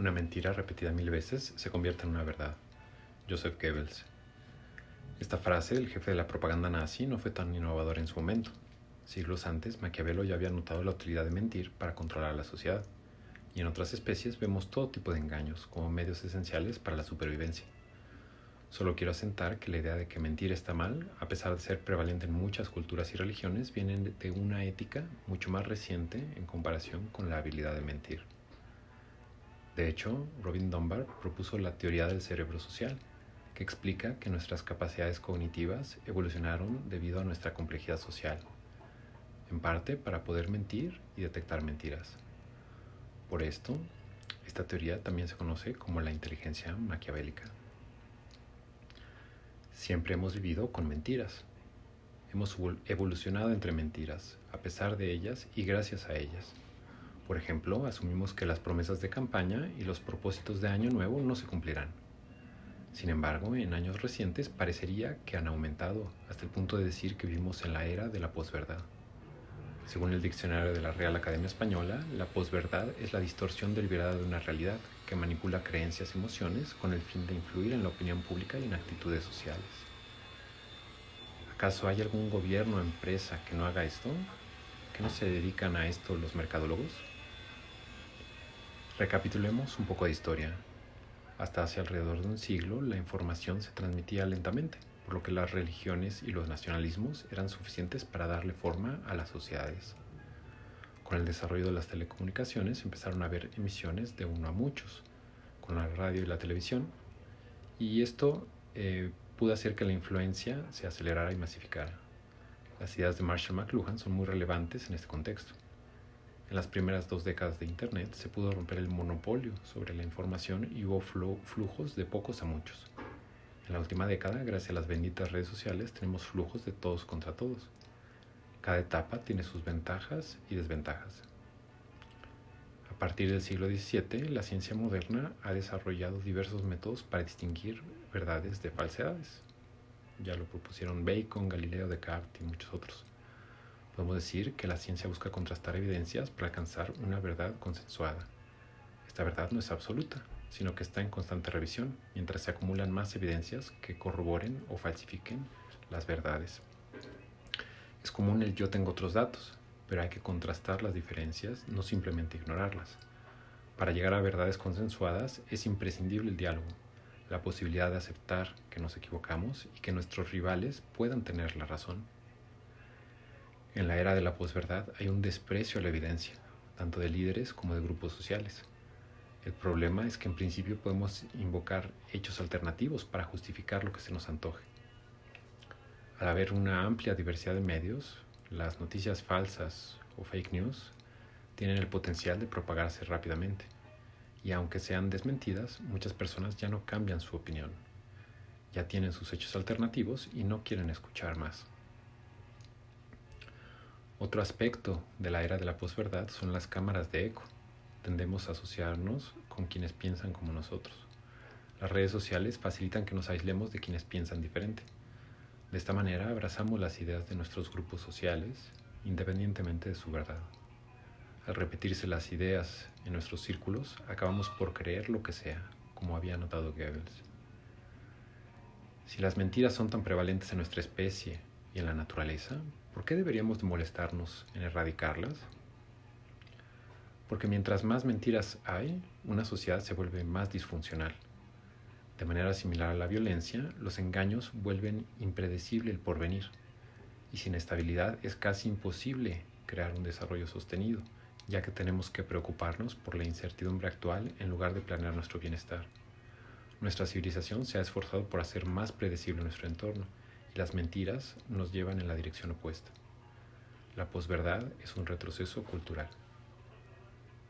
Una mentira repetida mil veces se convierte en una verdad. Joseph Goebbels. Esta frase del jefe de la propaganda nazi no fue tan innovadora en su momento. Siglos antes, Maquiavelo ya había notado la utilidad de mentir para controlar a la sociedad, y en otras especies vemos todo tipo de engaños como medios esenciales para la supervivencia. Solo quiero asentar que la idea de que mentir está mal, a pesar de ser prevalente en muchas culturas y religiones, viene de una ética mucho más reciente en comparación con la habilidad de mentir. De hecho, Robin Dunbar propuso la teoría del cerebro social, que explica que nuestras capacidades cognitivas evolucionaron debido a nuestra complejidad social, en parte para poder mentir y detectar mentiras. Por esto, esta teoría también se conoce como la inteligencia maquiavélica. Siempre hemos vivido con mentiras. Hemos evolucionado entre mentiras, a pesar de ellas y gracias a ellas. Por ejemplo, asumimos que las promesas de campaña y los propósitos de año nuevo no se cumplirán. Sin embargo, en años recientes parecería que han aumentado hasta el punto de decir que vivimos en la era de la posverdad. Según el diccionario de la Real Academia Española, la posverdad es la distorsión deliberada de una realidad que manipula creencias y emociones con el fin de influir en la opinión pública y en actitudes sociales. ¿Acaso hay algún gobierno o empresa que no haga esto? ¿Que no se dedican a esto los mercadólogos? Recapitulemos un poco de historia. Hasta hace alrededor de un siglo la información se transmitía lentamente, por lo que las religiones y los nacionalismos eran suficientes para darle forma a las sociedades. Con el desarrollo de las telecomunicaciones empezaron a haber emisiones de uno a muchos, con la radio y la televisión, y esto eh, pudo hacer que la influencia se acelerara y masificara. Las ideas de Marshall McLuhan son muy relevantes en este contexto. En las primeras dos décadas de Internet se pudo romper el monopolio sobre la información y hubo flujos de pocos a muchos. En la última década, gracias a las benditas redes sociales, tenemos flujos de todos contra todos. Cada etapa tiene sus ventajas y desventajas. A partir del siglo XVII, la ciencia moderna ha desarrollado diversos métodos para distinguir verdades de falsedades. Ya lo propusieron Bacon, Galileo, Descartes y muchos otros. Podemos decir que la ciencia busca contrastar evidencias para alcanzar una verdad consensuada. Esta verdad no es absoluta, sino que está en constante revisión, mientras se acumulan más evidencias que corroboren o falsifiquen las verdades. Es común el yo tengo otros datos, pero hay que contrastar las diferencias, no simplemente ignorarlas. Para llegar a verdades consensuadas es imprescindible el diálogo, la posibilidad de aceptar que nos equivocamos y que nuestros rivales puedan tener la razón. En la era de la posverdad hay un desprecio a la evidencia, tanto de líderes como de grupos sociales. El problema es que en principio podemos invocar hechos alternativos para justificar lo que se nos antoje. Al haber una amplia diversidad de medios, las noticias falsas o fake news tienen el potencial de propagarse rápidamente. Y aunque sean desmentidas, muchas personas ya no cambian su opinión. Ya tienen sus hechos alternativos y no quieren escuchar más. Otro aspecto de la era de la posverdad son las cámaras de eco. Tendemos a asociarnos con quienes piensan como nosotros. Las redes sociales facilitan que nos aislemos de quienes piensan diferente. De esta manera abrazamos las ideas de nuestros grupos sociales independientemente de su verdad. Al repetirse las ideas en nuestros círculos, acabamos por creer lo que sea, como había notado Goebbels. Si las mentiras son tan prevalentes en nuestra especie y en la naturaleza, ¿por qué deberíamos de molestarnos en erradicarlas? Porque mientras más mentiras hay, una sociedad se vuelve más disfuncional. De manera similar a la violencia, los engaños vuelven impredecible el porvenir, y sin estabilidad es casi imposible crear un desarrollo sostenido, ya que tenemos que preocuparnos por la incertidumbre actual en lugar de planear nuestro bienestar. Nuestra civilización se ha esforzado por hacer más predecible nuestro entorno, las mentiras nos llevan en la dirección opuesta. La posverdad es un retroceso cultural.